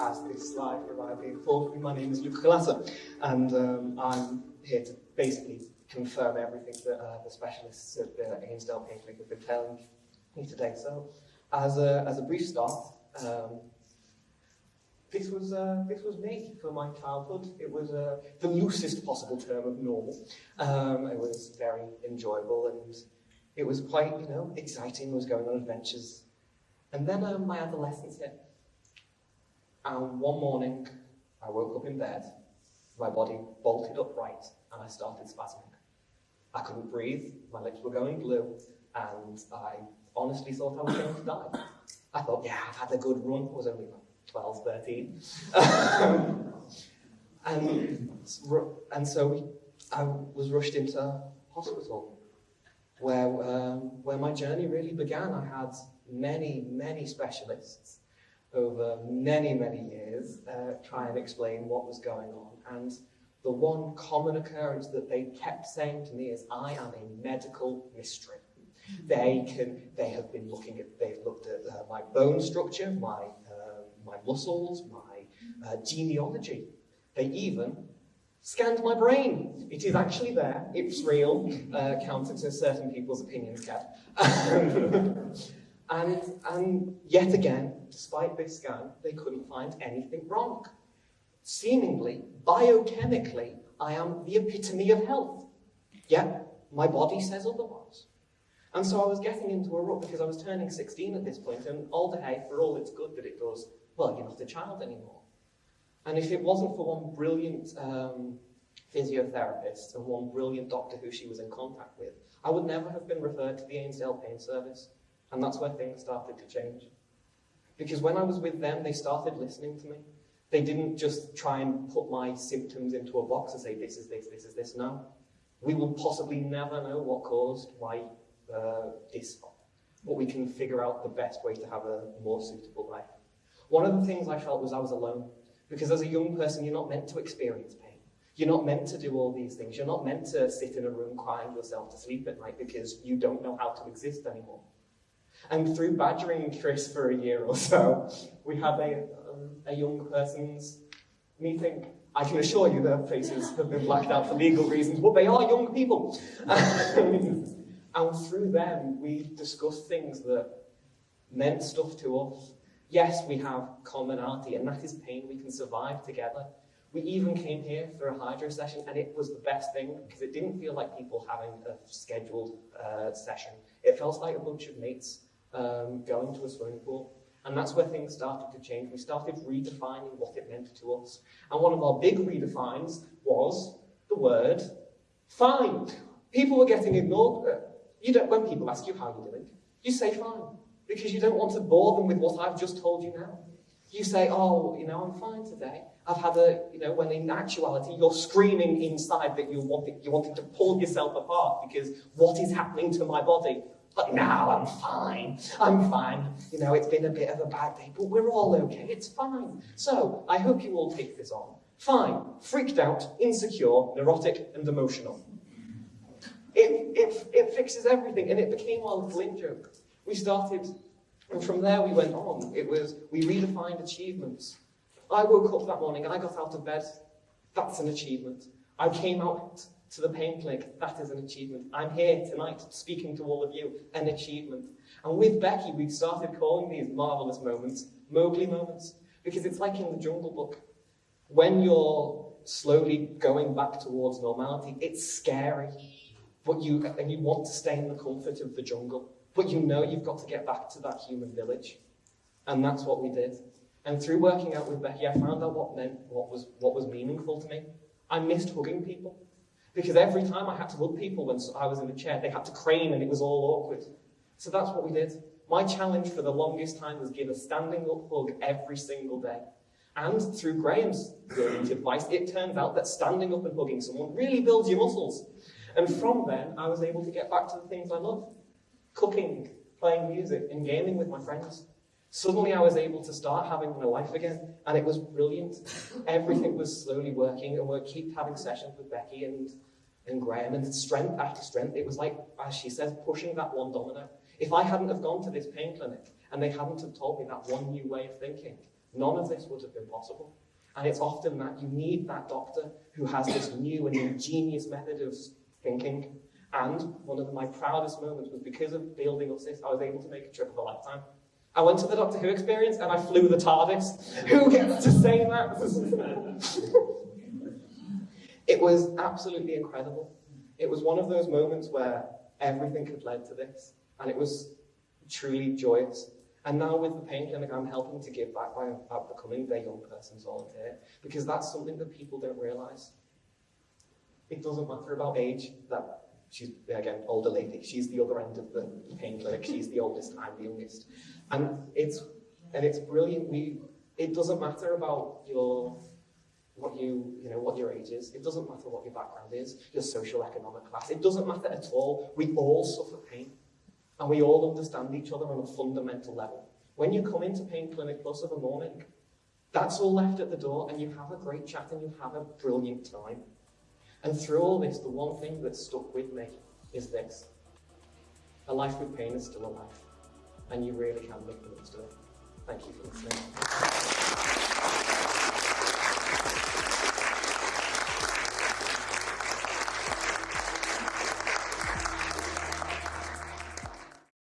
as this slide reliably informed me, my name is Luke Kalasa, and um, I'm here to basically confirm everything that uh, the specialists at the Ainsdale Pain Clinic have been telling me today. So, as a, as a brief start, um, this was uh, this was me for my childhood. It was uh, the loosest possible term of normal. Um, it was very enjoyable and it was quite you know exciting. I was going on adventures, and then um, my adolescence hit. And one morning, I woke up in bed. My body bolted upright, and I started spasming. I couldn't breathe. My lips were going blue, and I honestly thought I was going to die. I thought, yeah, I've had a good run. I was only about 12, 13. and, and so I was rushed into hospital where, um, where my journey really began. I had many, many specialists over many, many years uh, try and explain what was going on. And the one common occurrence that they kept saying to me is, I am a medical mystery. They can, they have been looking at, they've looked at uh, my bone structure, my my muscles, my uh, genealogy. They even scanned my brain. It is actually there. It's real, uh, counter to certain people's opinions, Kev. and, and yet again, despite this scan, they couldn't find anything wrong. Seemingly, biochemically, I am the epitome of health. Yet, my body says otherwise. And so I was getting into a rut because I was turning 16 at this point, and hay, for all it's good that it does, well, you're not a child anymore. And if it wasn't for one brilliant um, physiotherapist and one brilliant doctor who she was in contact with, I would never have been referred to the Ainsdale Pain Service. And that's where things started to change. Because when I was with them, they started listening to me. They didn't just try and put my symptoms into a box and say, this is this, this is this. No. We will possibly never know what caused why uh, this, but we can figure out the best way to have a more suitable life. One of the things I felt was I was alone. Because as a young person, you're not meant to experience pain. You're not meant to do all these things. You're not meant to sit in a room crying yourself to sleep at night because you don't know how to exist anymore. And through badgering Chris for a year or so, we had a, um, a young person's meeting. I can assure you their faces have been blacked out for legal reasons, but they are young people. and through them, we discussed things that meant stuff to us Yes, we have commonality, and that is pain we can survive together. We even came here for a hydro session, and it was the best thing because it didn't feel like people having a scheduled uh, session. It felt like a bunch of mates um, going to a swimming pool. And that's where things started to change. We started redefining what it meant to us. And one of our big redefines was the word fine. People were getting ignored. Uh, you don't, when people ask you how you're doing, you say fine because you don't want to bore them with what I've just told you now. You say, oh, you know, I'm fine today. I've had a, you know, when in actuality you're screaming inside that you wanted, you wanted to pull yourself apart because what is happening to my body? But now I'm fine. I'm fine. You know, it's been a bit of a bad day, but we're all okay. It's fine. So I hope you all take this on. Fine. Freaked out, insecure, neurotic, and emotional. It, it, it fixes everything, and it became our little in joke. We started, and from there we went on. It was, we redefined achievements. I woke up that morning, I got out of bed. That's an achievement. I came out to the pain clinic. That is an achievement. I'm here tonight speaking to all of you. An achievement. And with Becky, we've started calling these marvelous moments Mowgli moments. Because it's like in the Jungle Book. When you're slowly going back towards normality, it's scary. But you, and you want to stay in the comfort of the jungle. But you know you've got to get back to that human village. And that's what we did. And through working out with Becky, I found out what meant, what was, what was meaningful to me. I missed hugging people. Because every time I had to hug people when I was in the chair, they had to crane and it was all awkward. So that's what we did. My challenge for the longest time was give a standing up hug every single day. And through Graham's brilliant advice, it turns out that standing up and hugging someone really builds your muscles. And from then, I was able to get back to the things I love cooking, playing music, and gaming with my friends. Suddenly I was able to start having my life again, and it was brilliant. Everything was slowly working, and we'd keep having sessions with Becky and, and Graham, and strength after strength. It was like, as she says, pushing that one domino. If I hadn't have gone to this pain clinic, and they hadn't have told me that one new way of thinking, none of this would have been possible. And it's often that you need that doctor who has this new and ingenious method of thinking. And one of my proudest moments was because of building up this, I was able to make a trip of a lifetime. I went to the Doctor Who experience and I flew the TARDIS. Who gets to say that? it was absolutely incredible. It was one of those moments where everything had led to this, and it was truly joyous. And now with the pain clinic, I'm helping to give back by, by becoming their young person's volunteer, because that's something that people don't realise. It doesn't matter about age, that she's, again, older lady, she's the other end of the pain clinic, she's the oldest, I'm the youngest. And it's, and it's brilliant, we, it doesn't matter about your what you, you know, what your age is. It doesn't matter what your background is, your social economic class. It doesn't matter at all. We all suffer pain. And we all understand each other on a fundamental level. When you come into Pain Clinic Plus of a morning, that's all left at the door and you have a great chat and you have a brilliant time. And through all this, the one thing that stuck with me is this. A life with pain is still a life. And you really can make of it. Thank you for listening.